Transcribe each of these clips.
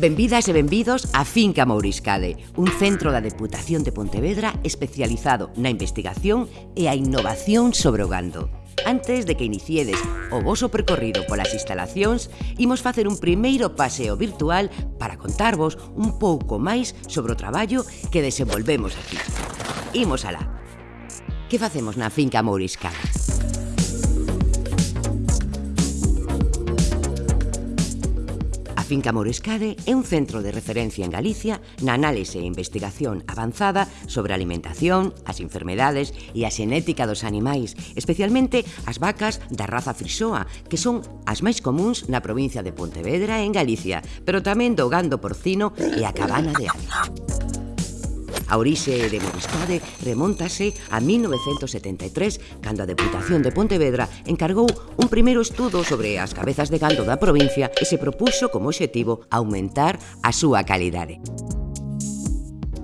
Benvidas e benvidos a Finca Mouriscade, un centro da Deputación de Pontevedra especializado na investigación e a innovación sobre o gando. Antes de que iniciedes o voso percorrido polas instalacións, imos facer un primeiro paseo virtual para contarvos un pouco máis sobre o traballo que desenvolvemos aquí. Imos alá. Que facemos na Finca Mouriscade? Finca Morescade é un centro de referencia en Galicia na análise e investigación avanzada sobre a alimentación, as enfermedades e a xenética dos animais, especialmente as vacas da raza frisoa, que son as máis comuns na provincia de Pontevedra en Galicia, pero tamén do gando porcino e a cabana de ave. A orixe de Moriscade remontase a 1973, cando a Deputación de Pontevedra encargou un primeiro estudo sobre as cabezas de gando da provincia e se propuxo como obxectivo aumentar a súa calidade.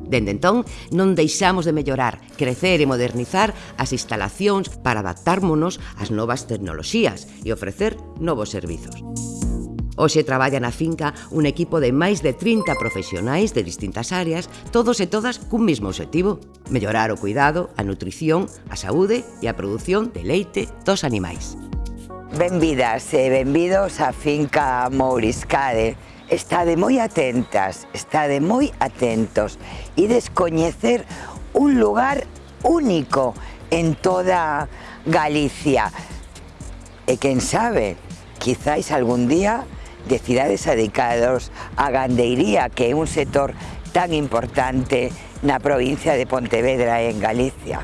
Dende entón, non deixamos de mellorar, crecer e modernizar as instalacións para adaptármonos ás novas tecnoloxías e ofrecer novos servizos. Hoxe traballa na finca un equipo de máis de 30 profesionais de distintas áreas, todos e todas cun mesmo objetivo, mellorar o cuidado, a nutrición, a saúde e a produción de leite dos animais. Benvidas e benvidos á finca Mouriscade. Estade moi atentas, estade moi atentos e descoñecer un lugar único en toda Galicia. E quen sabe, quizáis algún día de cidades adicados, a gandeiría, que é un sector tan importante na provincia de Pontevedra en Galicia.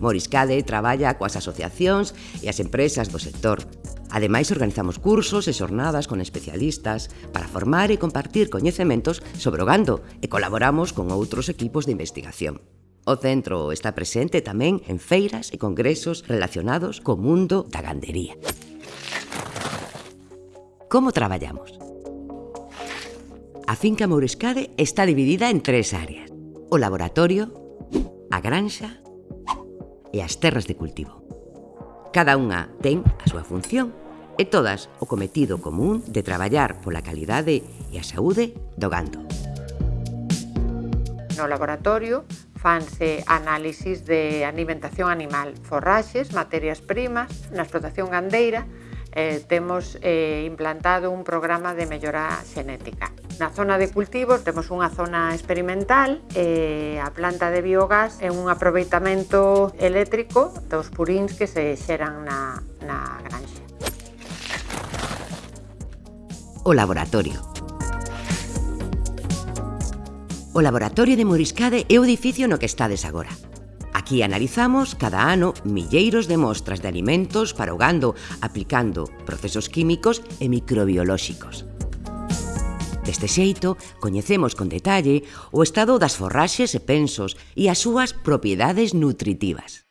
Moriscade traballa coas asociacións e as empresas do sector. Ademais, organizamos cursos e xornadas con especialistas para formar e compartir coñecementos sobre o gando e colaboramos con outros equipos de investigación. O centro está presente tamén en feiras e congresos relacionados co mundo da gandería como traballamos. A finca Mourescade está dividida en tres áreas. O laboratorio, a granxa e as terras de cultivo. Cada unha ten a súa función e todas o cometido común de traballar pola calidade e a saúde do gando. No laboratorio fanse análisis de alimentación animal, forraxes, materias primas, na explotación gandeira, eh, temos eh, implantado un programa de mellora xenética. Na zona de cultivos temos unha zona experimental, eh, a planta de biogás é un aproveitamento eléctrico dos puríns que se xeran na, na granxa. O laboratorio O laboratorio de Moriscade é o edificio no que estades agora. Aquí analizamos cada ano milleiros de mostras de alimentos para o gando aplicando procesos químicos e microbiolóxicos. Deste xeito, coñecemos con detalle o estado das forraxes e pensos e as súas propiedades nutritivas.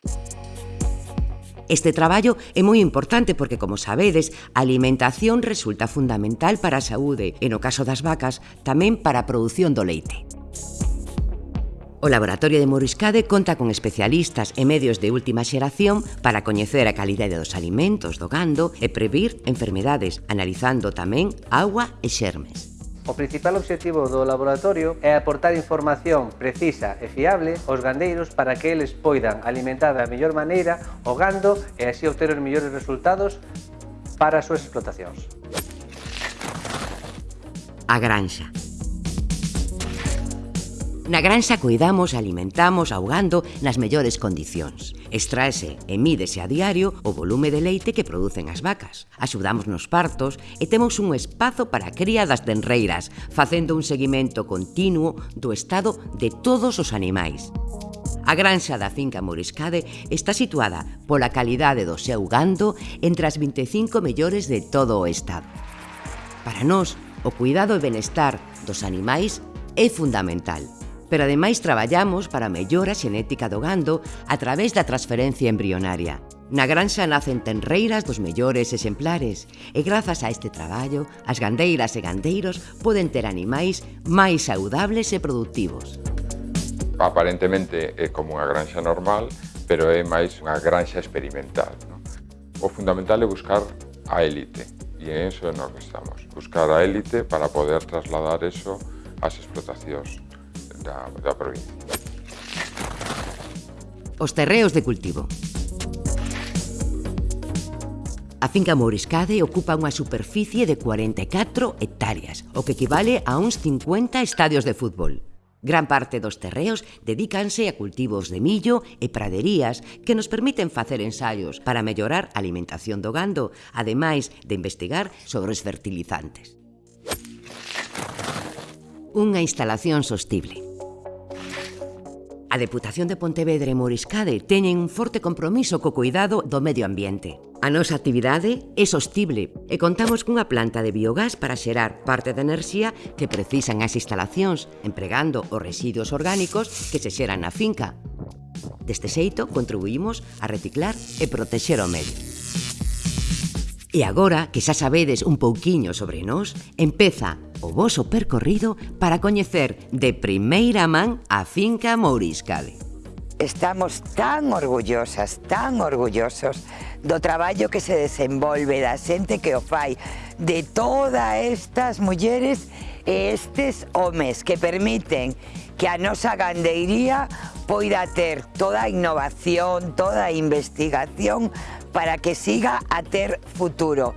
Este traballo é moi importante porque, como sabedes, a alimentación resulta fundamental para a saúde e, no caso das vacas, tamén para a produción do leite. O Laboratorio de Moriscade conta con especialistas e medios de última xeración para coñecer a calidade dos alimentos do gando e previr enfermedades, analizando tamén agua e xermes. O principal obxectivo do laboratorio é aportar información precisa e fiable aos gandeiros para que eles poidan alimentar da mellor maneira o gando e así obter os mellores resultados para as súas explotacións. A granxa. Na granxa cuidamos, alimentamos, ahogando nas mellores condicións. Extraese e mídese a diario o volume de leite que producen as vacas. Axudamos nos partos e temos un espazo para a cría das tenreiras, facendo un seguimento continuo do estado de todos os animais. A granxa da finca Moriscade está situada pola calidade do seu gando entre as 25 mellores de todo o estado. Para nós, o cuidado e benestar dos animais é fundamental pero ademais traballamos para a mellora xenética do gando a través da transferencia embrionaria. Na granxa nacen tenreiras dos mellores exemplares e grazas a este traballo, as gandeiras e gandeiros poden ter animais máis saudables e productivos. Aparentemente é como unha granxa normal, pero é máis unha granxa experimental. Non? O fundamental é buscar a élite, e en eso é no que estamos. Buscar a élite para poder trasladar eso ás explotacións da, da provincia. Os terreos de cultivo. A finca Mouriscade ocupa unha superficie de 44 hectáreas, o que equivale a uns 50 estadios de fútbol. Gran parte dos terreos dedícanse a cultivos de millo e praderías que nos permiten facer ensaios para mellorar a alimentación do gando, ademais de investigar sobre os fertilizantes. Unha instalación sostible. A Deputación de Pontevedra e Moriscade teñen un forte compromiso co cuidado do medio ambiente. A nosa actividade é sostible e contamos cunha planta de biogás para xerar parte da enerxía que precisan as instalacións, empregando os residuos orgánicos que se xeran na finca. Deste xeito, contribuímos a reciclar e protexer o medio. E agora que xa sabedes un pouquiño sobre nós, empeza o voso percorrido para coñecer de primeira man a finca Mouriscade. Estamos tan orgullosas, tan orgullosos do traballo que se desenvolve, da xente que o fai, de todas estas mulleres e estes homes que permiten que a nosa gandeiría poida ter toda a innovación, toda a investigación para que siga a ter futuro.